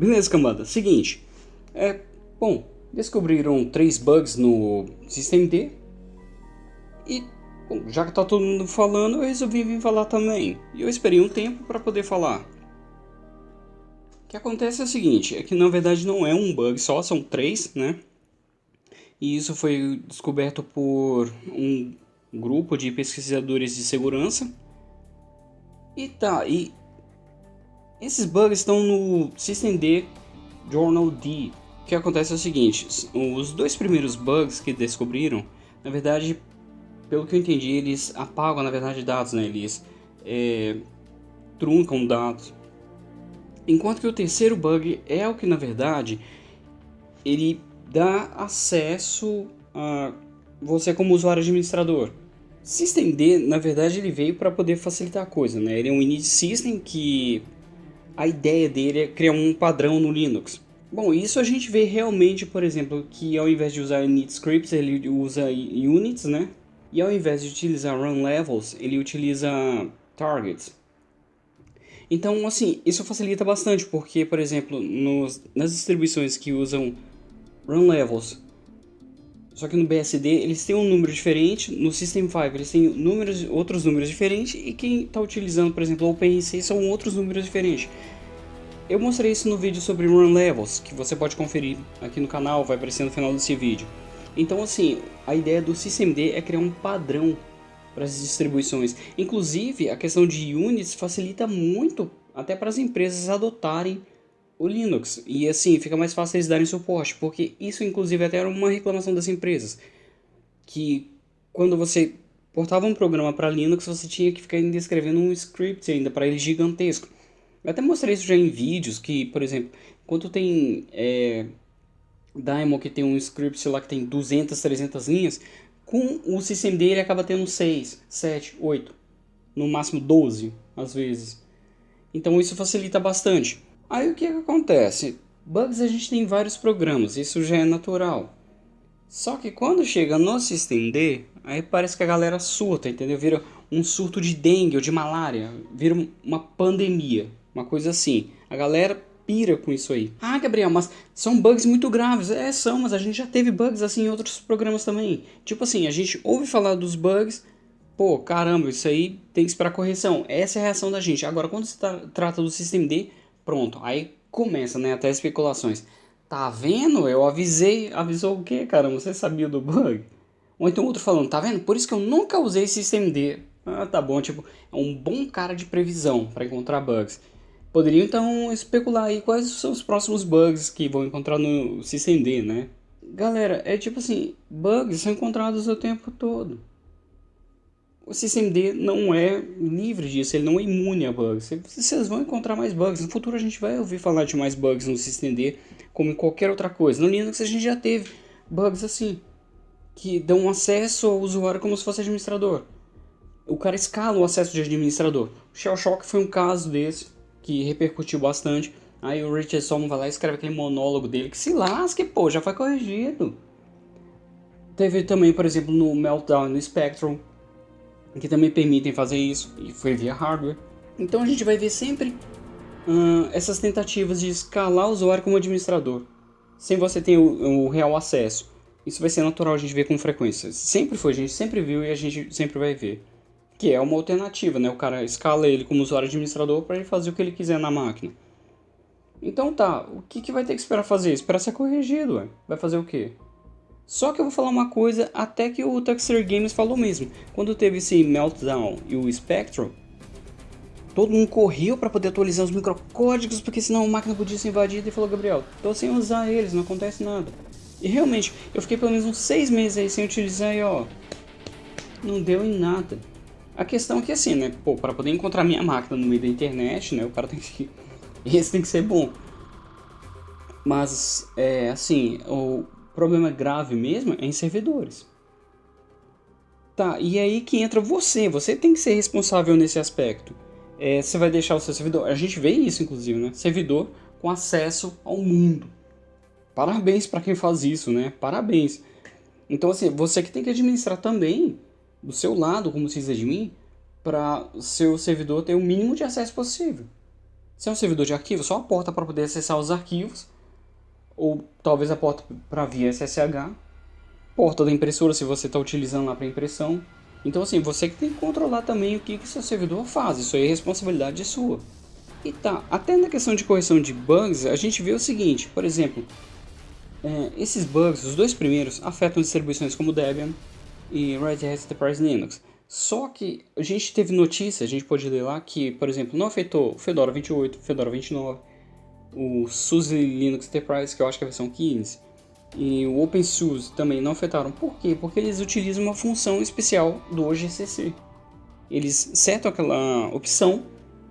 Beleza, cambada. Seguinte. É, bom, descobriram três bugs no System D. E, bom, já que tá todo mundo falando, eu resolvi vir falar também. E eu esperei um tempo para poder falar. O que acontece é o seguinte, é que na verdade não é um bug só, são três, né? E isso foi descoberto por um grupo de pesquisadores de segurança. E tá, e esses bugs estão no System D Journal D. O que acontece é o seguinte, os dois primeiros bugs que descobriram, na verdade, pelo que eu entendi, eles apagam na verdade dados, né? Eles é, truncam dados. Enquanto que o terceiro bug é o que na verdade ele dá acesso a você como usuário administrador. Systemd, na verdade, ele veio para poder facilitar a coisa, né? Ele é um init system que a ideia dele é criar um padrão no Linux. Bom, isso a gente vê realmente, por exemplo, que ao invés de usar init scripts, ele usa units, né? E ao invés de utilizar run levels, ele utiliza targets. Então, assim, isso facilita bastante, porque, por exemplo, nos, nas distribuições que usam run levels só que no BSD eles têm um número diferente, no System 5 eles têm números, outros números diferentes e quem está utilizando, por exemplo, o são outros números diferentes. Eu mostrei isso no vídeo sobre Run Levels, que você pode conferir aqui no canal, vai aparecer no final desse vídeo. Então assim, a ideia do SystemD é criar um padrão para as distribuições. Inclusive, a questão de units facilita muito até para as empresas adotarem o Linux. E assim, fica mais fácil eles darem suporte, porque isso inclusive até era uma reclamação das empresas. Que quando você portava um programa para Linux, você tinha que ficar escrevendo um script ainda para ele gigantesco. Eu até mostrei isso já em vídeos, que, por exemplo, quando tem é, Daimon que tem um script lá que tem 200, 300 linhas, com o systemd dele acaba tendo 6, 7, 8, no máximo 12 às vezes. Então isso facilita bastante. Aí o que, que acontece? Bugs a gente tem vários programas, isso já é natural. Só que quando chega no SystemD, aí parece que a galera surta, entendeu? Vira um surto de dengue ou de malária, vira uma pandemia, uma coisa assim. A galera pira com isso aí. Ah, Gabriel, mas são bugs muito graves. É, são, mas a gente já teve bugs assim em outros programas também. Tipo assim, a gente ouve falar dos bugs, pô, caramba, isso aí tem que esperar correção. Essa é a reação da gente. Agora, quando se trata do SystemD, Pronto, aí começa, né, até especulações. Tá vendo? Eu avisei. Avisou o quê, cara? Você sabia do bug? Ou então outro falando, tá vendo? Por isso que eu nunca usei SystemD. Ah, tá bom, tipo, é um bom cara de previsão para encontrar bugs. Poderiam então especular aí quais são os próximos bugs que vão encontrar no SystemD, né? Galera, é tipo assim, bugs são encontrados o tempo todo o SystemD não é livre disso, ele não é imune a bugs. Vocês vão encontrar mais bugs. No futuro a gente vai ouvir falar de mais bugs no SystemD, como em qualquer outra coisa. No Linux a gente já teve bugs assim, que dão acesso ao usuário como se fosse administrador. O cara escala o acesso de administrador. O Shell Shock foi um caso desse, que repercutiu bastante. Aí o Richard Stallman vai lá e escreve aquele monólogo dele, que se lasque, pô, já foi corrigido. Teve também, por exemplo, no Meltdown no Spectrum, que também permitem fazer isso, e foi via hardware. Então a gente vai ver sempre essas tentativas de escalar o usuário como administrador, sem você ter o, o, real acesso. Isso vai ser natural a gente ver com frequência. Sempre foi, a gente sempre viu e a gente sempre vai ver. Que é uma alternativa, né? O cara escala ele como usuário administrador para ele fazer o que ele quiser na máquina. Então tá, o que, que vai ter que esperar fazer? Esperar ser corrigido, ué. Vai fazer o quê? Só que eu vou falar uma coisa até que o Tuxer Games falou mesmo. Quando teve esse Meltdown e o Spectrum, todo mundo correu para poder atualizar os microcódigos, porque senão a máquina podia ser invadida e falou, Gabriel, tô sem usar eles, não acontece nada. E realmente, eu fiquei pelo menos uns seis meses aí sem utilizar e ó, não deu em nada. A questão é que assim, né, pô, para poder encontrar minha máquina no meio da internet, né, o cara tem que... Esse tem que ser bom. Mas, é, assim, o problema grave mesmo é em servidores. Tá, e aí que entra você, você tem que ser responsável nesse aspecto. É, você vai deixar o seu servidor, a gente vê isso inclusive, né? Servidor com acesso ao mundo. Parabéns para quem faz isso, né? Parabéns. Então assim, você que tem que administrar também do seu lado como sysadmin para seu servidor ter o mínimo de acesso possível. Se é um servidor de arquivo, só a porta para poder acessar os arquivos, ou talvez a porta para via SSH, porta da impressora se você está utilizando lá para impressão. Então assim, você que tem que controlar também o que, que seu servidor faz, isso aí é responsabilidade sua. E tá, até na questão de correção de bugs, a gente vê o seguinte, por exemplo, é, esses bugs, os dois primeiros, afetam distribuições como Debian e Red Hat Enterprise Linux. Só que a gente teve notícia, a gente pode ler lá que, por exemplo, não afetou Fedora 28, Fedora 29, o SUSE Linux Enterprise, que eu acho que é a versão 15, e o OpenSUSE também não afetaram. Por quê? Porque eles utilizam uma função especial do GCC. Eles setam aquela opção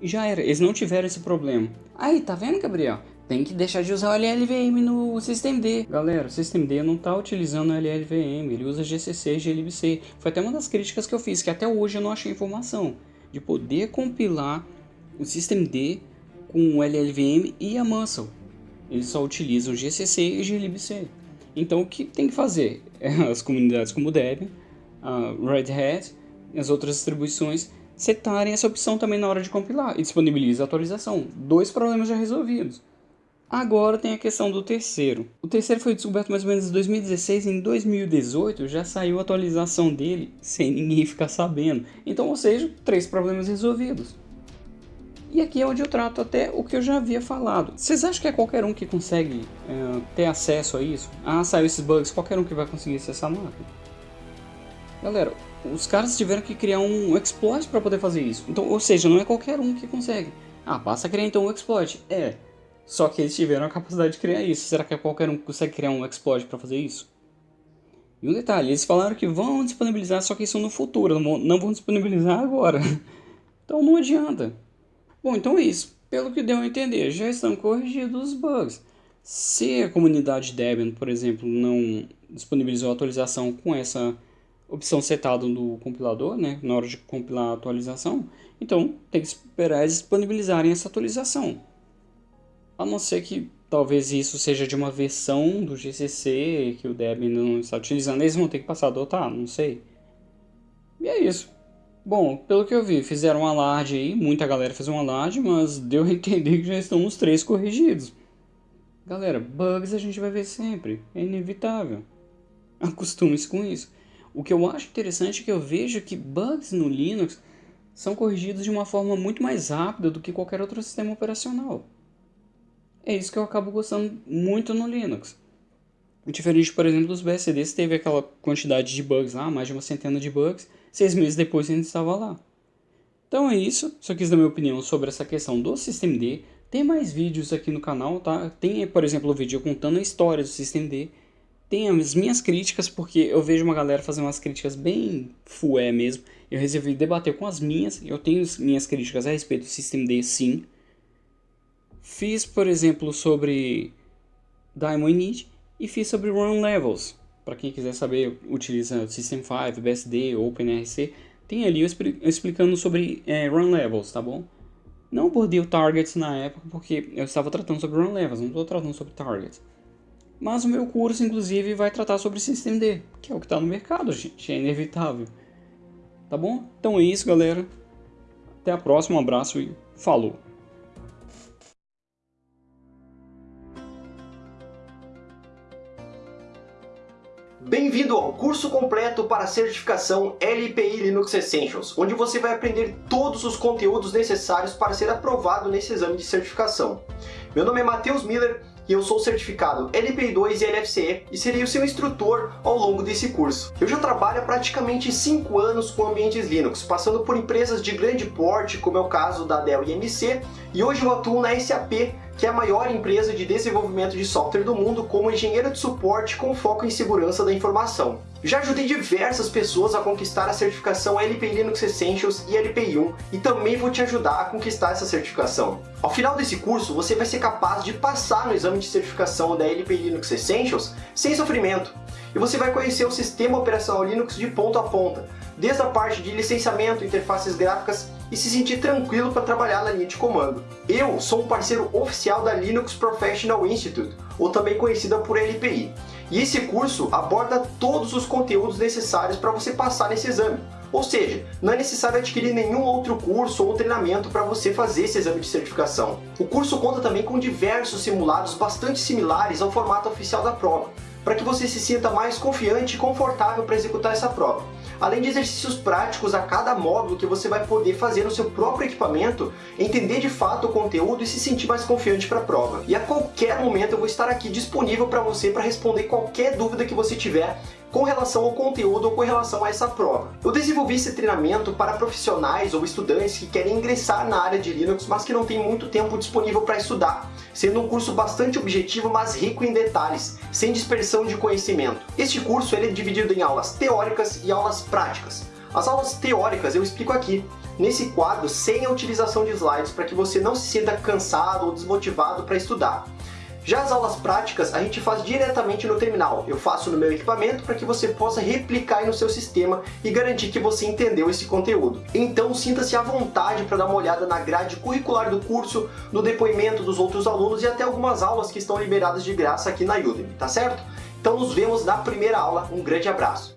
e já era, eles não tiveram esse problema. Aí, tá vendo, Gabriel? Tem que deixar de usar o LLVM no systemd. Galera, o systemd não está utilizando o LLVM, ele usa GCC e glibc. Foi até uma das críticas que eu fiz, que até hoje eu não achei informação. De poder compilar o systemd com o LLVM e a Muscle. Eles só utilizam GCC e glibc. Então o que tem que fazer? As comunidades como Debian, a Red Hat e as outras distribuições setarem essa opção também na hora de compilar e disponibiliza a atualização. Dois problemas já resolvidos. Agora tem a questão do terceiro. O terceiro foi descoberto mais ou menos em 2016 e em 2018 já saiu a atualização dele sem ninguém ficar sabendo. Então, ou seja, três problemas resolvidos. E aqui é onde eu trato até o que eu já havia falado. Vocês acham que é qualquer um que consegue é, ter acesso a isso? Ah, saiu esses bugs, qualquer um que vai conseguir acessar a máquina? Galera, os caras tiveram que criar um exploit para poder fazer isso. Então, ou seja, não é qualquer um que consegue. Ah, basta criar então um exploit. É, só que eles tiveram a capacidade de criar isso. Será que qualquer um consegue criar um exploit para fazer isso? E um detalhe, eles falaram que vão disponibilizar, só que isso no futuro, não vão disponibilizar agora. Então não adianta. Bom, então é isso. Pelo que deu a entender, já estão corrigidos os bugs. Se a comunidade Debian, por exemplo, não disponibilizou a atualização com essa opção setada no compilador, né, na hora de compilar a atualização, então tem que esperar eles disponibilizarem essa atualização. A não ser que talvez isso seja de uma versão do GCC que o Debian não está utilizando, eles vão ter que passar a adotar, não sei. E é isso. Bom, pelo que eu vi, fizeram um alarde aí, muita galera fez um alarde, mas deu a entender que já estão os três corrigidos. Galera, bugs a gente vai ver sempre, é inevitável. Acostume-se com isso. O que eu acho interessante é que eu vejo que bugs no Linux são corrigidos de uma forma muito mais rápida do que qualquer outro sistema operacional. É isso que eu acabo gostando muito no Linux. Diferente, por exemplo, dos BSDs, teve aquela quantidade de bugs lá, mais de uma centena de bugs, seis meses depois ainda estava lá. Então é isso, só quis dar minha opinião sobre essa questão do systemd. Tem mais vídeos aqui no canal, tá? Tem, por exemplo, o vídeo contando a história do systemd. Tem as minhas críticas, porque eu vejo uma galera fazendo umas críticas bem fué mesmo. Eu resolvi debater com as minhas, eu tenho minhas críticas a respeito do systemd sim. Fiz, por exemplo, sobre Diamond Init e fiz sobre Run Levels. Para quem quiser saber, utiliza System 5, BSD, OpenRC. Tem ali eu explicando sobre é, Run Levels, tá bom? Não abordei o Targets na época porque eu estava tratando sobre Run Levels, não estou tratando sobre Targets. Mas o meu curso, inclusive, vai tratar sobre Systemd, que é o que está no mercado, gente, é inevitável. Tá bom? Então é isso, galera. Até a próxima, um abraço e falou! Bem-vindo ao curso completo para certificação LPI Linux Essentials, onde você vai aprender todos os conteúdos necessários para ser aprovado nesse exame de certificação. Meu nome é Matheus Miller e eu sou certificado LPI2 e LFCE e serei o seu instrutor ao longo desse curso. Eu já trabalho há praticamente 5 anos com ambientes Linux, passando por empresas de grande porte, como é o caso da Dell EMC, e hoje eu atuo na SAP, que é a maior empresa de desenvolvimento de software do mundo como engenheiro de suporte com foco em segurança da informação. Já ajudei diversas pessoas a conquistar a certificação LPI Linux Essentials e LPI1 e também vou te ajudar a conquistar essa certificação. Ao final desse curso, você vai ser capaz de passar no exame de certificação da LPI Linux Essentials sem sofrimento. E você vai conhecer o sistema operacional Linux de ponta a ponta, desde a parte de licenciamento, interfaces gráficas e se sentir tranquilo para trabalhar na linha de comando. Eu sou um parceiro oficial da Linux Professional Institute, ou também conhecida por LPI. E esse curso aborda todos os conteúdos necessários para você passar nesse exame. Ou seja, não é necessário adquirir nenhum outro curso ou treinamento para você fazer esse exame de certificação. O curso conta também com diversos simulados bastante similares ao formato oficial da prova, para que você se sinta mais confiante e confortável para executar essa prova. Além de exercícios práticos a cada módulo que você vai poder fazer no seu próprio equipamento, entender de fato o conteúdo e se sentir mais confiante para a prova. E a qualquer momento eu vou estar aqui disponível para você para responder qualquer dúvida que você tiver com relação ao conteúdo ou com relação a essa prova. Eu desenvolvi esse treinamento para profissionais ou estudantes que querem ingressar na área de Linux, mas que não têm muito tempo disponível para estudar, sendo um curso bastante objetivo, mas rico em detalhes, sem dispersão de conhecimento. Este curso ele é dividido em aulas teóricas e aulas práticas. As aulas teóricas eu explico aqui, nesse quadro sem a utilização de slides, para que você não se sinta cansado ou desmotivado para estudar. Já as aulas práticas a gente faz diretamente no terminal. Eu faço no meu equipamento para que você possa replicar no seu sistema e garantir que você entendeu esse conteúdo. Então sinta-se à vontade para dar uma olhada na grade curricular do curso, no depoimento dos outros alunos e até algumas aulas que estão liberadas de graça aqui na Udemy, tá certo? Então nos vemos na primeira aula. Um grande abraço!